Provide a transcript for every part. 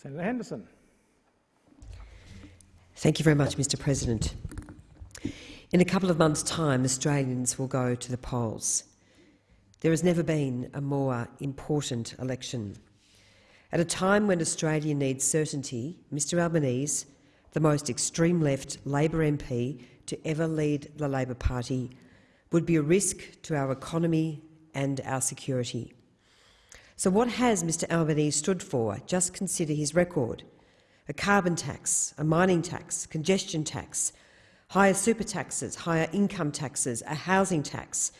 Senator Henderson. Thank you very much, Mr President. In a couple of months' time, Australians will go to the polls. There has never been a more important election. At a time when Australia needs certainty, Mr Albanese, the most extreme left Labor MP to ever lead the Labor Party, would be a risk to our economy and our security. So what has Mr Albanese stood for? Just consider his record. A carbon tax, a mining tax, congestion tax, higher super taxes, higher income taxes, a housing tax,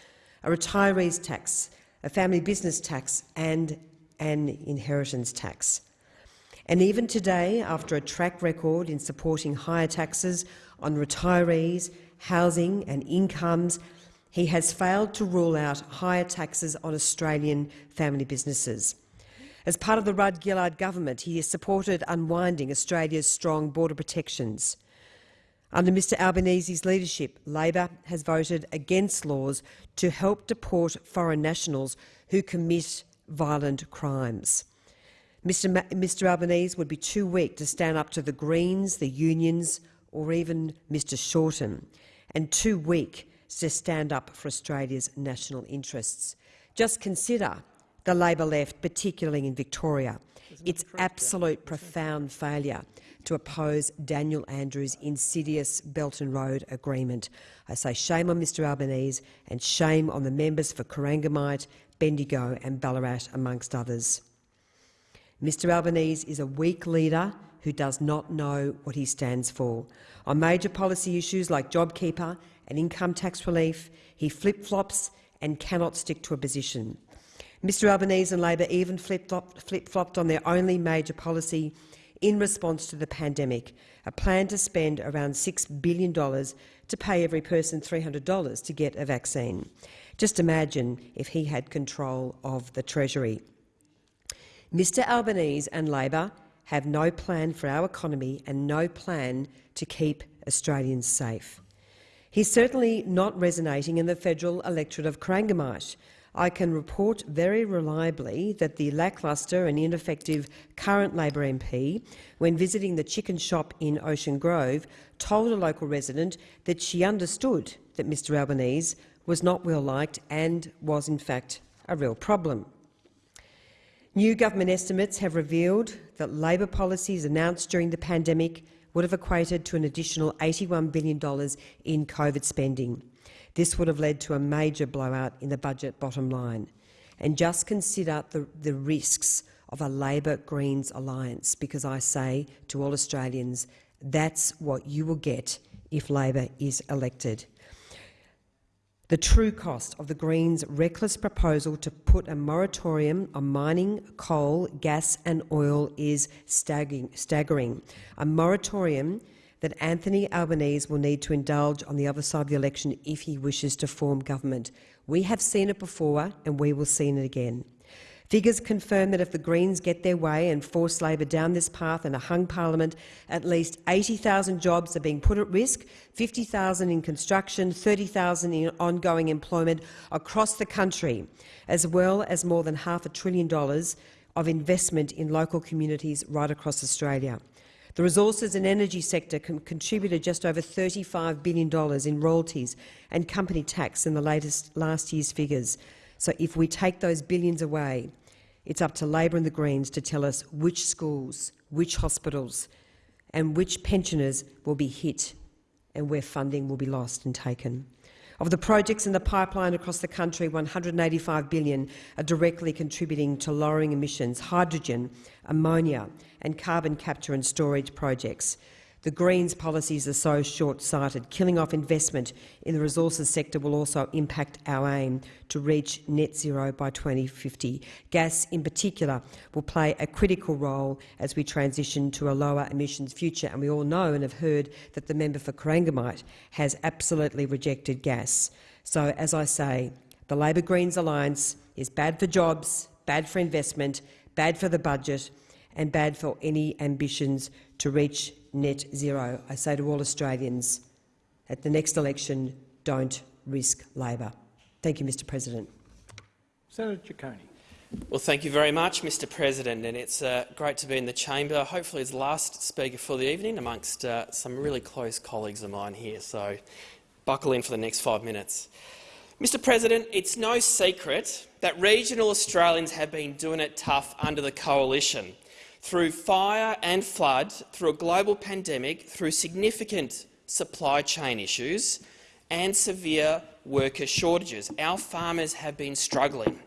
a retirees tax, a family business tax and an inheritance tax. And even today, after a track record in supporting higher taxes on retirees, housing and incomes, he has failed to rule out higher taxes on Australian family businesses. As part of the Rudd-Gillard government, he has supported unwinding Australia's strong border protections. Under Mr Albanese's leadership, Labor has voted against laws to help deport foreign nationals who commit violent crimes. Mr, Ma Mr Albanese would be too weak to stand up to the Greens, the unions or even Mr Shorten, and too weak to stand up for Australia's national interests. Just consider the Labor left, particularly in Victoria. Its absolute profound failure to oppose Daniel Andrews' insidious Belt and Road agreement. I say shame on Mr Albanese and shame on the members for Corangamite, Bendigo and Ballarat, amongst others. Mr Albanese is a weak leader who does not know what he stands for. On major policy issues like JobKeeper and income tax relief, he flip-flops and cannot stick to a position. Mr Albanese and Labor even flip-flopped on their only major policy in response to the pandemic, a plan to spend around $6 billion to pay every person $300 to get a vaccine. Just imagine if he had control of the Treasury. Mr Albanese and Labor have no plan for our economy and no plan to keep Australians safe. He's certainly not resonating in the federal electorate of Corangamite, I can report very reliably that the lacklustre and ineffective current Labor MP, when visiting the chicken shop in Ocean Grove, told a local resident that she understood that Mr Albanese was not well liked and was in fact a real problem. New government estimates have revealed that Labor policies announced during the pandemic would have equated to an additional $81 billion in COVID spending. This would have led to a major blowout in the budget bottom line. And just consider the, the risks of a Labor-Greens alliance, because I say to all Australians, that's what you will get if Labor is elected. The true cost of the Greens' reckless proposal to put a moratorium on mining coal, gas and oil is staggering. A moratorium that Anthony Albanese will need to indulge on the other side of the election if he wishes to form government. We have seen it before and we will see it again. Figures confirm that if the Greens get their way and force Labor down this path in a hung parliament, at least 80,000 jobs are being put at risk, 50,000 in construction, 30,000 in ongoing employment across the country, as well as more than half a trillion dollars of investment in local communities right across Australia. The resources and energy sector contributed just over $35 billion in royalties and company tax in the latest last year's figures. So if we take those billions away, it's up to Labor and the Greens to tell us which schools, which hospitals and which pensioners will be hit and where funding will be lost and taken. Of the projects in the pipeline across the country, 185 billion are directly contributing to lowering emissions, hydrogen, ammonia and carbon capture and storage projects. The Greens' policies are so short-sighted. Killing off investment in the resources sector will also impact our aim to reach net zero by 2050. Gas, in particular, will play a critical role as we transition to a lower emissions future, and we all know and have heard that the member for Corangamite has absolutely rejected gas. So, as I say, the Labor-Greens alliance is bad for jobs, bad for investment, bad for the budget and bad for any ambitions to reach net zero. I say to all Australians, at the next election, don't risk Labor. Thank you, Mr President. Senator Ciccone. Well, thank you very much, Mr President, and it's uh, great to be in the chamber, hopefully as the last speaker for the evening amongst uh, some really close colleagues of mine here, so buckle in for the next five minutes. Mr President, it's no secret that regional Australians have been doing it tough under the coalition. Through fire and flood, through a global pandemic, through significant supply chain issues and severe worker shortages, our farmers have been struggling.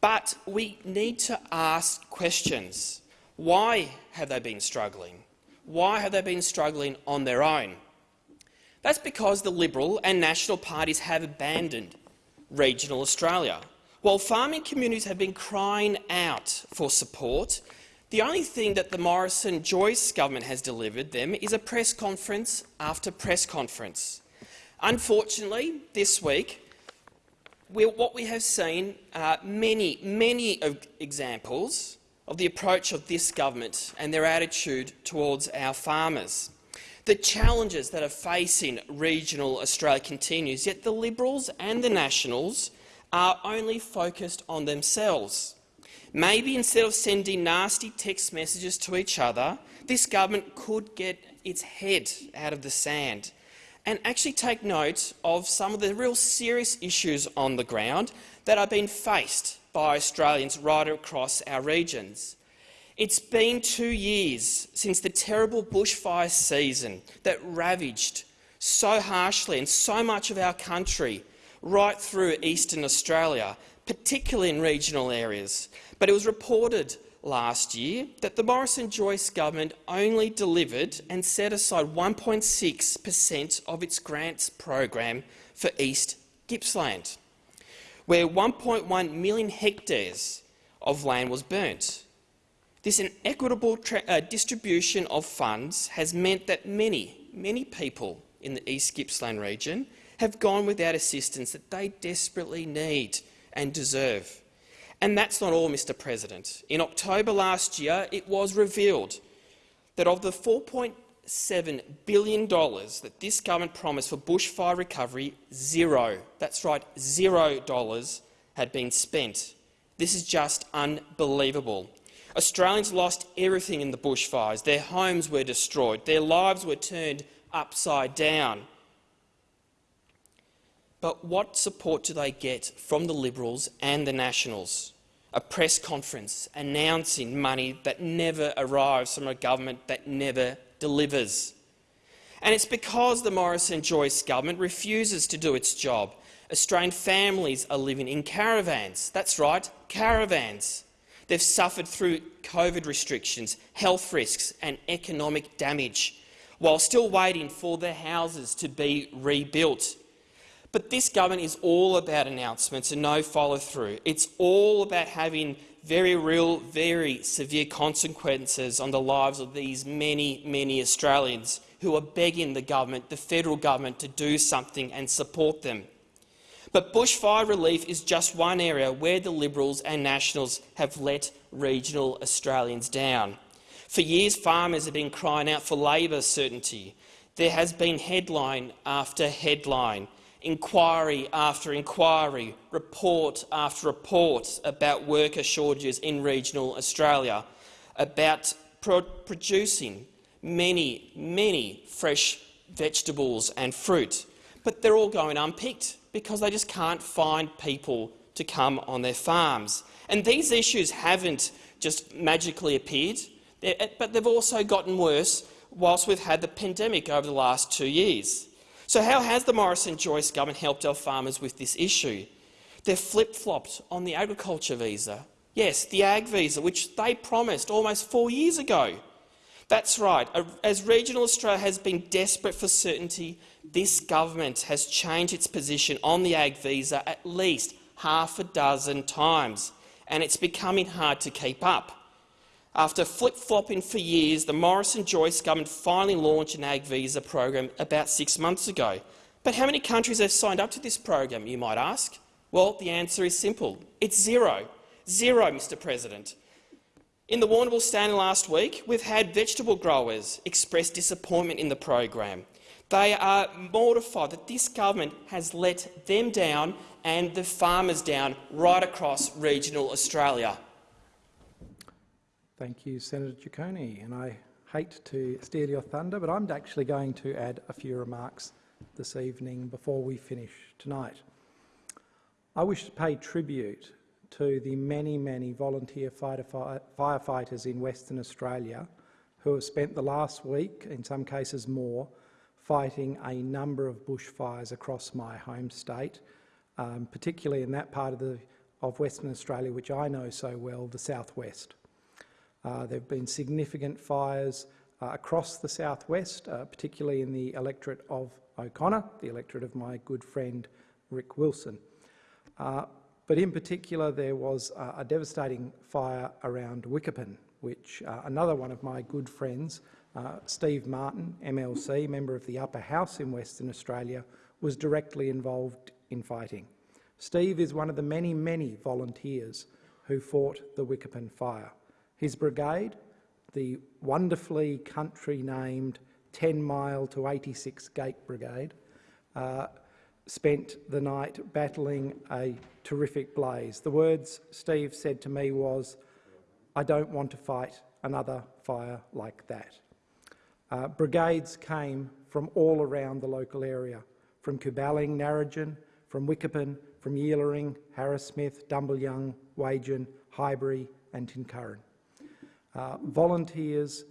But we need to ask questions. Why have they been struggling? Why have they been struggling on their own? That's because the Liberal and National parties have abandoned regional Australia. While farming communities have been crying out for support, the only thing that the Morrison-Joyce government has delivered them is a press conference after press conference. Unfortunately, this week, what we have seen are many, many examples of the approach of this government and their attitude towards our farmers. The challenges that are facing regional Australia continues, yet the Liberals and the Nationals are only focused on themselves. Maybe instead of sending nasty text messages to each other, this government could get its head out of the sand and actually take note of some of the real serious issues on the ground that are being faced by Australians right across our regions. It's been two years since the terrible bushfire season that ravaged so harshly and so much of our country right through eastern Australia, particularly in regional areas. But it was reported last year that the Morrison-Joyce government only delivered and set aside 1.6 per cent of its grants program for East Gippsland, where 1.1 million hectares of land was burnt. This inequitable uh, distribution of funds has meant that many, many people in the East Gippsland region have gone without assistance that they desperately need and deserve. And that's not all, Mr President. In October last year, it was revealed that of the $4.7 billion that this government promised for bushfire recovery, zero, that's right, zero dollars had been spent. This is just unbelievable. Australians lost everything in the bushfires. Their homes were destroyed. Their lives were turned upside down. But what support do they get from the Liberals and the Nationals? A press conference announcing money that never arrives from a government that never delivers. And it's because the Morrison-Joyce government refuses to do its job. Australian families are living in caravans. That's right, caravans. They've suffered through COVID restrictions, health risks and economic damage, while still waiting for their houses to be rebuilt. But this government is all about announcements and no follow-through. It's all about having very real, very severe consequences on the lives of these many, many Australians who are begging the government, the federal government, to do something and support them. But bushfire relief is just one area where the Liberals and Nationals have let regional Australians down. For years, farmers have been crying out for labour certainty. There has been headline after headline inquiry after inquiry, report after report about worker shortages in regional Australia, about pro producing many, many fresh vegetables and fruit. But they're all going unpicked because they just can't find people to come on their farms. And these issues haven't just magically appeared, but they've also gotten worse whilst we've had the pandemic over the last two years. So how has the Morrison-Joyce government helped our farmers with this issue? They've flip-flopped on the agriculture visa. Yes, the ag visa, which they promised almost four years ago. That's right. As regional Australia has been desperate for certainty, this government has changed its position on the ag visa at least half a dozen times, and it's becoming hard to keep up. After flip-flopping for years, the Morrison-Joyce government finally launched an ag visa program about six months ago. But how many countries have signed up to this program, you might ask? Well, the answer is simple. It's zero. Zero, Mr President. In the Warrnambool Standard last week, we've had vegetable growers express disappointment in the program. They are mortified that this government has let them down and the farmers down right across regional Australia. Thank you, Senator Ciccone. And I hate to steal your thunder, but I'm actually going to add a few remarks this evening before we finish tonight. I wish to pay tribute to the many, many volunteer fighter firefighters in Western Australia who have spent the last week, in some cases more, fighting a number of bushfires across my home state, um, particularly in that part of, the, of Western Australia which I know so well, the southwest. Uh, there have been significant fires uh, across the southwest, uh, particularly in the electorate of O'Connor, the electorate of my good friend Rick Wilson. Uh, but in particular, there was uh, a devastating fire around Wickepin, which uh, another one of my good friends, Steve Martin, MLC, member of the Upper House in Western Australia, was directly involved in fighting. Steve is one of the many, many volunteers who fought the Wickepin fire. His brigade, the wonderfully country-named 10 Mile to 86 Gate Brigade, uh, spent the night battling a terrific blaze. The words Steve said to me was, I don't want to fight another fire like that. Uh, brigades came from all around the local area, from Cuballing, Narrogin, from Wickepin, from Yealering, Harrismith, Dumbleyung, Wagin, Highbury and Tincurrin. Uh, volunteers,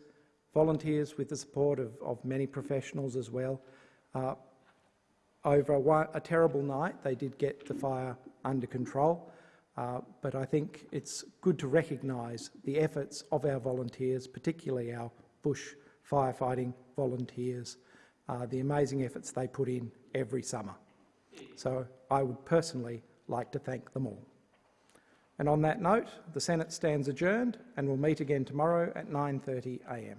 volunteers with the support of, of many professionals as well, uh, over a, a, terrible night, they did get the fire under control, uh, but I think it's good to recognise the efforts of our volunteers, particularly our bush firefighting volunteers, uh, the amazing efforts they put in every summer. So I would personally like to thank them all. And on that note, the Senate stands adjourned and will meet again tomorrow at 9.30am.